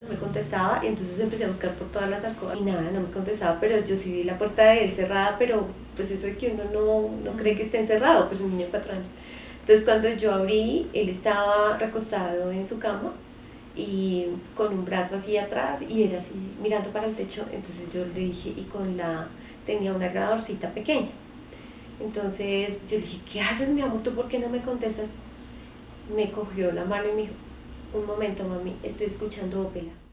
me contestaba y entonces empecé a buscar por todas las alcobas y nada, no me contestaba, pero yo sí vi la puerta de él cerrada, pero pues eso de que uno no, no cree que esté encerrado, pues un niño de cuatro años. Entonces cuando yo abrí, él estaba recostado en su cama y con un brazo así atrás y él así mirando para el techo, entonces yo le dije, y con la, tenía una grabadorcita pequeña. Entonces yo le dije, ¿qué haces mi amor? ¿Tú por qué no me contestas? Me cogió la mano y me dijo, un momento mami, estoy escuchando ópera.